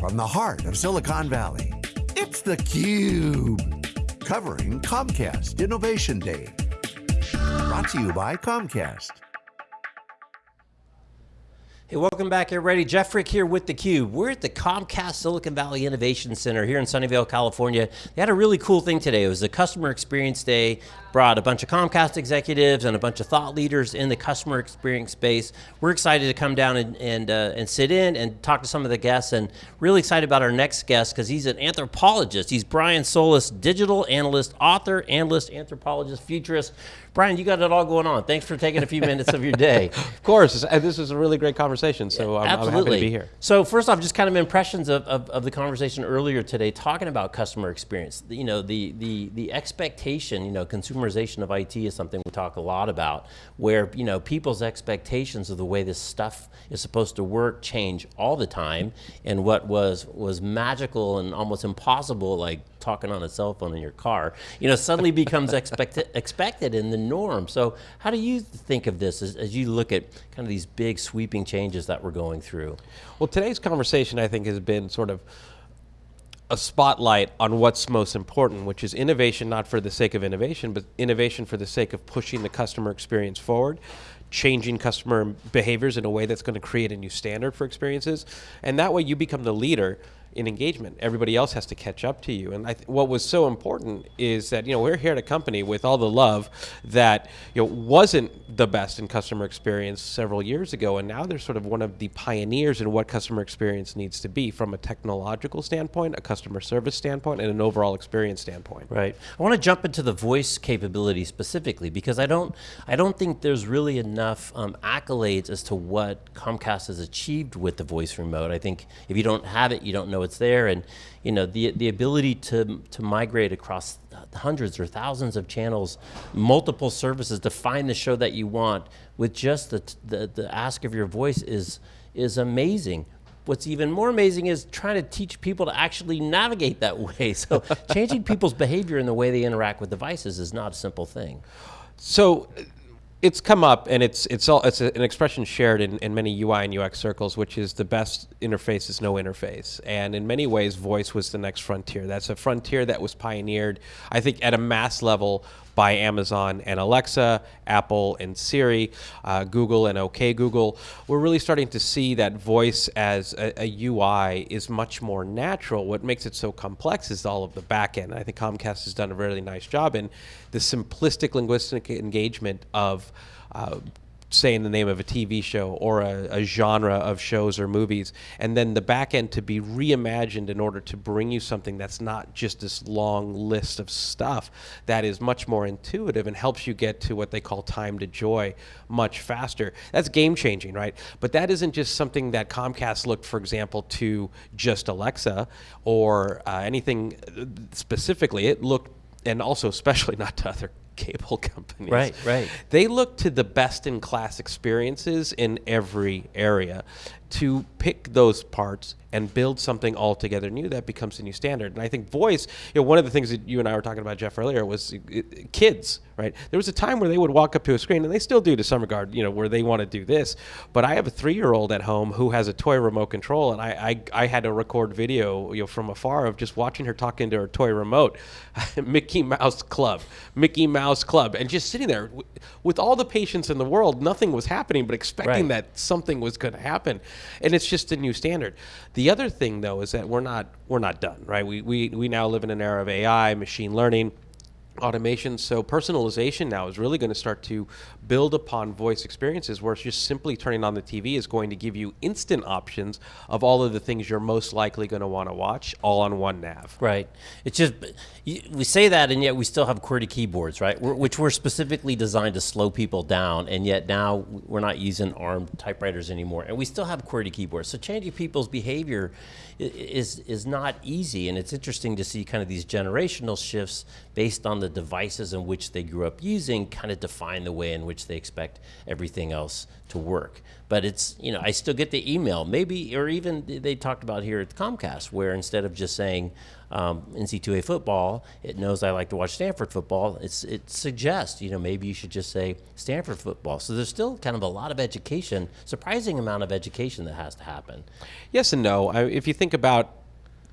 from the heart of Silicon Valley, it's theCUBE. Covering Comcast Innovation Day. Brought to you by Comcast. Hey, welcome back everybody. Jeff Frick here with theCUBE. We're at the Comcast Silicon Valley Innovation Center here in Sunnyvale, California. They had a really cool thing today. It was the Customer Experience Day. Brought a bunch of Comcast executives and a bunch of thought leaders in the customer experience space. We're excited to come down and, and, uh, and sit in and talk to some of the guests and really excited about our next guest because he's an anthropologist. He's Brian Solis, digital analyst, author, analyst, anthropologist, futurist. Brian, you got it all going on. Thanks for taking a few minutes of your day. of course, this is a really great conversation, so I'm, I'm, happy to be here. So first off, just kind of impressions of, of, of, the conversation earlier today, talking about customer experience. You know, the, the, the expectation, you know, consumerization of IT is something we talk a lot about, where, you know, people's expectations of the way this stuff is supposed to work change all the time, and what was, was magical and almost impossible, like talking on a cell phone in your car, you know, suddenly becomes expected, expected in the norm. So how do you think of this as, as, you look at kind of these big sweeping changes that we're going through? Well, today's conversation I think has been sort of a spotlight on what's most important, which is innovation not for the sake of innovation, but innovation for the sake of pushing the customer experience forward, changing customer behaviors in a way that's going to create a new standard for experiences. And that way you become the leader in engagement. Everybody else has to catch up to you. And what was so important is that you know we're here at a company with all the love that you know wasn't the best in customer experience several years ago, and now they're sort of one of the pioneers in what customer experience needs to be from a technological standpoint, a customer service standpoint, and an overall experience standpoint. Right. I want to jump into the voice capability specifically because I don't I don't think there's really enough um, accolades as to what Comcast has achieved with the voice remote. I think if you don't have it, you don't know know it's there, and you know the the ability to to migrate across hundreds or thousands of channels, multiple services to find the show that you want with just the the, the ask of your voice is is amazing. What's even more amazing is trying to teach people to actually navigate that way. So changing people's behavior in the way they interact with devices is not a simple thing. So it's come up and it's it's all it's an expression shared in, in many UI and UX circles, which is the best interface is no interface. And in many ways, voice was the next frontier. That's a frontier that was pioneered, I think, at a mass level by Amazon and Alexa, Apple and Siri, uh, Google and OK Google. We're really starting to see that voice as a, a, UI is much more natural. What makes it so complex is all of the backend. I think Comcast has done a really nice job in the simplistic linguistic engagement of uh, saying the name of a TV show or a, a, genre of shows or movies, and then the back end to be reimagined in order to bring you something that's not just this long list of stuff that is much more intuitive and helps you get to what they call time to joy much faster. That's game changing, right? But that isn't just something that Comcast looked, for example, to just Alexa or uh, anything specifically. It looked and also especially not to other cable companies. Right, right. They look to the best in class experiences in every area to pick those parts and build something altogether new that becomes the new standard. And I think voice, you know, one of the things that you and I were talking about, Jeff, earlier was uh, kids, right? There was a time where they would walk up to a screen, and they still do to some regard, you know, where they want to do this. But I have a three-year-old at home who has a toy remote control, and I, I, I had to record video, you know, from afar of just watching her talking to her toy remote, Mickey Mouse Club, Mickey Mouse Club, and just sitting there with all the patience in the world, nothing was happening, but expecting right. that something was going to happen, and it's just a new standard. The other thing, though, is that we're not we're not done, right? We we we now live in an era of AI, machine learning automation. So personalization now is really going to start to build upon voice experiences where it's just simply turning on the TV is going to give you instant options of all of the things you're most likely going to want to watch all on one nav. Right. It's just, we say that and yet we still have QWERTY keyboards, right? Which were specifically designed to slow people down and yet now we're not using ARM typewriters anymore and we still have QWERTY keyboards. So changing people's behavior is, is not easy and it's interesting to see kind of these generational shifts based on the devices in which they grew up using kind of define the way in which they expect everything else to work. But it's, you know, I still get the email, maybe, or even they talked about here at Comcast, where instead of just saying um, NC2A football, it knows I like to watch Stanford football. It's, it suggests, you know, maybe you should just say Stanford football. So there's still kind of a lot of education, surprising amount of education that has to happen. Yes and no. I, if you think about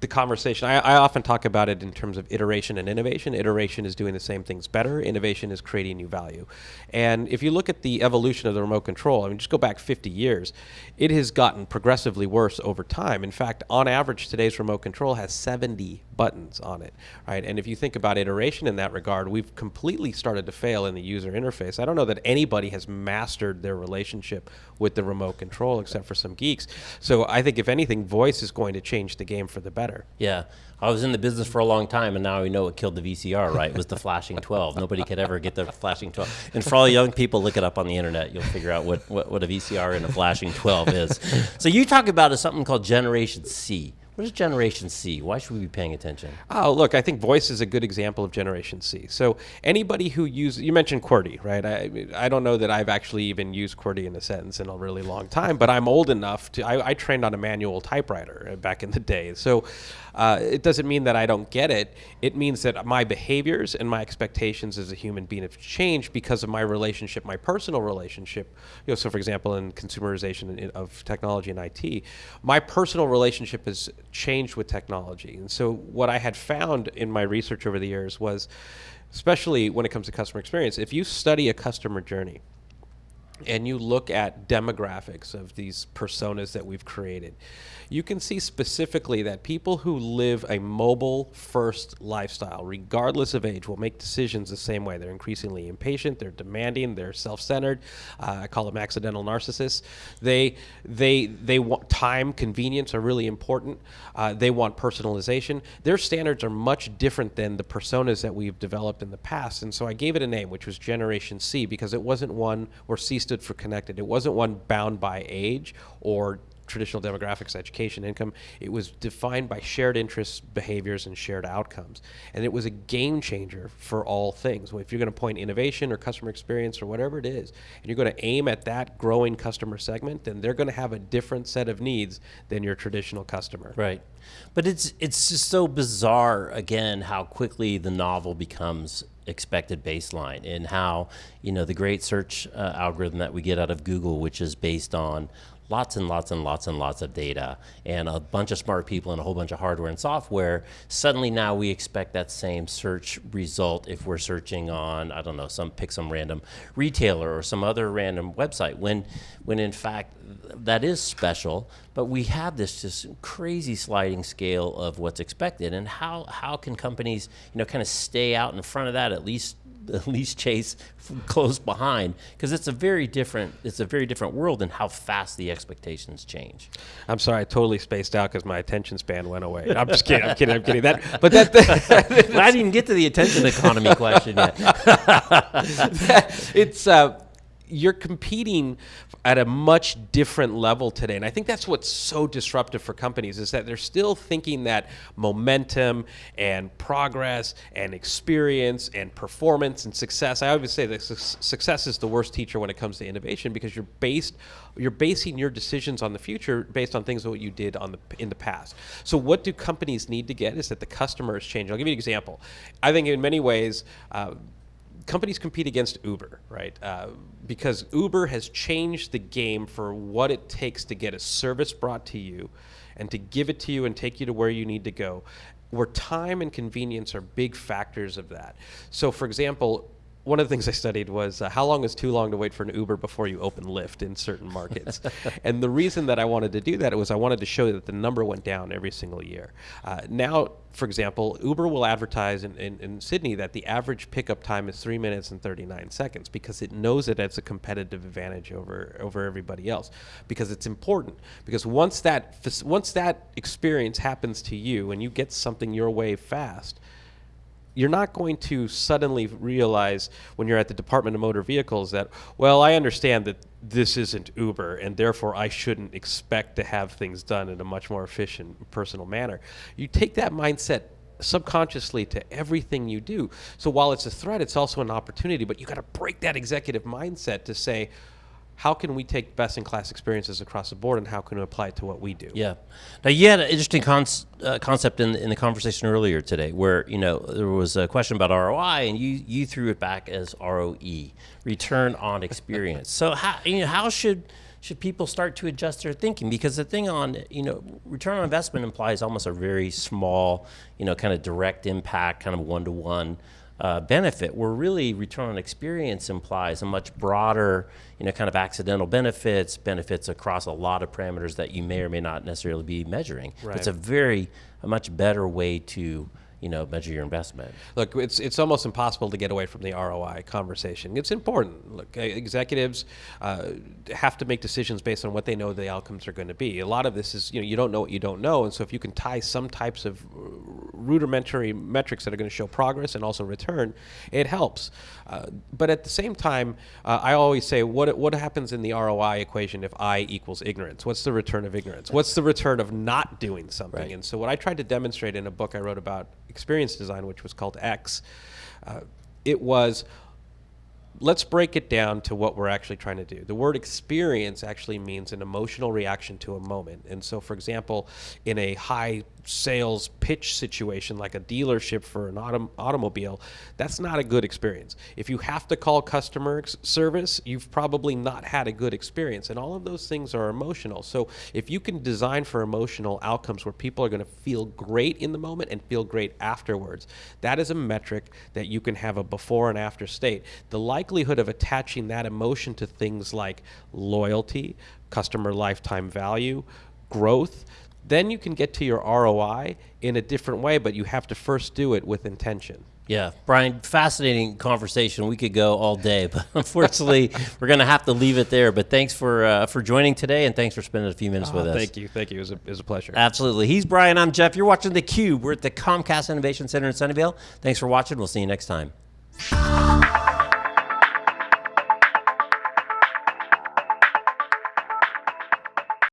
the conversation. I, I, often talk about it in terms of iteration and innovation. Iteration is doing the same things better. Innovation is creating new value. And if you look at the evolution of the remote control, I mean, just go back 50 years, it has gotten progressively worse over time. In fact, on average, today's remote control has 70 buttons on it, right? And if you think about iteration in that regard, we've completely started to fail in the user interface. I don't know that anybody has mastered their relationship with the remote control except for some geeks. So I think if anything, voice is going to change the game for the better. Yeah. I was in the business for a long time, and now we know what killed the VCR, right? It was the flashing 12. Nobody could ever get the flashing 12. And for all young people, look it up on the internet. You'll figure out what, what, what a VCR and a flashing 12 is. So you talk about something called Generation C. What is Generation C? Why should we be paying attention? Oh, look, I think voice is a good example of Generation C. So anybody who uses, you mentioned QWERTY, right? I, I don't know that I've actually even used QWERTY in a sentence in a really long time, but I'm old enough to, I, I trained on a manual typewriter back in the day. So uh, it doesn't mean that I don't get it. It means that my behaviors and my expectations as a human being have changed because of my relationship, my personal relationship. You know, so for example, in consumerization of technology and IT, my personal relationship has changed with technology. And so what I had found in my research over the years was, especially when it comes to customer experience, if you study a customer journey, and you look at demographics of these personas that we've created, you can see specifically that people who live a mobile first lifestyle, regardless of age, will make decisions the same way. They're increasingly impatient, they're demanding, they're self-centered. Uh, I call them accidental narcissists. They, they, they want time, convenience are really important. Uh, they want personalization. Their standards are much different than the personas that we've developed in the past. And so I gave it a name, which was Generation C, because it wasn't one where C stood for connected. It wasn't one bound by age or traditional demographics, education, income. It was defined by shared interests, behaviors, and shared outcomes. And it was a game changer for all things. If you're going to point innovation or customer experience or whatever it is, and you're going to aim at that growing customer segment, then they're going to have a different set of needs than your traditional customer. Right. But it's it's just so bizarre again how quickly the novel becomes expected baseline and how you know the great search uh, algorithm that we get out of Google which is based on lots and lots and lots and lots of data and a bunch of smart people and a whole bunch of hardware and software, suddenly now we expect that same search result if we're searching on, I don't know, some pick some random retailer or some other random website when when in fact that is special, but we have this just crazy sliding scale of what's expected and how how can companies, you know, kind of stay out in front of that at least at least chase close behind because it's a very different it's a very different world and how fast the expectations change. I'm sorry, I totally spaced out because my attention span went away. I'm just kidding. I'm kidding. I'm kidding. That, but that. that I didn't get to the attention economy question yet. it's. Uh, you're competing at a much different level today. And I think that's what's so disruptive for companies is that they're still thinking that momentum and progress and experience and performance and success. I always say that success is the worst teacher when it comes to innovation because you're based you're basing your decisions on the future based on things that you did on the in the past. So what do companies need to get is that the customer is changing. I'll give you an example. I think in many ways uh, companies compete against Uber, right? Uh, because Uber has changed the game for what it takes to get a service brought to you and to give it to you and take you to where you need to go, where time and convenience are big factors of that. So, for example, one of the things I studied was uh, how long is too long to wait for an Uber before you open Lyft in certain markets. and the reason that I wanted to do that was I wanted to show that the number went down every single year. Uh, now, for example, Uber will advertise in, in, in, Sydney that the average pickup time is three minutes and 39 seconds because it knows it as a competitive advantage over, over everybody else. Because it's important. Because once that, once that experience happens to you and you get something your way fast, you're not going to suddenly realize when you're at the Department of Motor Vehicles that, well, I understand that this isn't Uber, and therefore I shouldn't expect to have things done in a much more efficient, personal manner. You take that mindset subconsciously to everything you do. So while it's a threat, it's also an opportunity. But you got to break that executive mindset to say, how can we take best in class experiences across the board and how can we apply it to what we do? Yeah. Now you had an interesting con- uh, concept in, in the conversation earlier today, where you know there was a question about ROI, and you you threw it back as ROE, return on experience. so how you know how should should people start to adjust their thinking? Because the thing on you know return on investment implies almost a very small you know kind of direct impact, kind of one to one uh, benefit, where really return on experience implies a much broader, you know, kind of accidental benefits, benefits across a lot of parameters that you may or may not necessarily be measuring. Right. It's a very, a much better way to you know measure your investment. Look, it's it's almost impossible to get away from the ROI conversation. It's important. Look, executives uh, have to make decisions based on what they know the outcomes are going to be. A lot of this is you know you don't know what you don't know, and so if you can tie some types of rudimentary metrics that are going to show progress and also return, it helps. Uh, but at the same time, uh, I always say, what what happens in the ROI equation if I equals ignorance? What's the return of ignorance? What's the return of not doing something? Right. And so what I tried to demonstrate in a book I wrote about experience design, which was called X, uh, it was let's break it down to what we're actually trying to do. The word experience actually means an emotional reaction to a moment. And so, for example, in a high sales pitch situation like a dealership for an autom- automobile, that's not a good experience. If you have to call customer service, you've probably not had a good experience. And all of those things are emotional. So if you can design for emotional outcomes where people are going to feel great in the moment and feel great afterwards, that is a metric that you can have a before and after state. The likelihood of attaching that emotion to things like loyalty, customer lifetime value, growth, then you can get to your ROI in a different way, but you have to first do it with intention. Yeah, Brian, fascinating conversation. We could go all day, but unfortunately, we're going to have to leave it there. But thanks for uh, for joining today, and thanks for spending a few minutes with us. Thank you, thank you. It was a, it was a pleasure. Absolutely. He's Brian. I'm Jeff. You're watching the Cube. We're at the Comcast Innovation Center in Sunnyvale. Thanks for watching. We'll see you next time.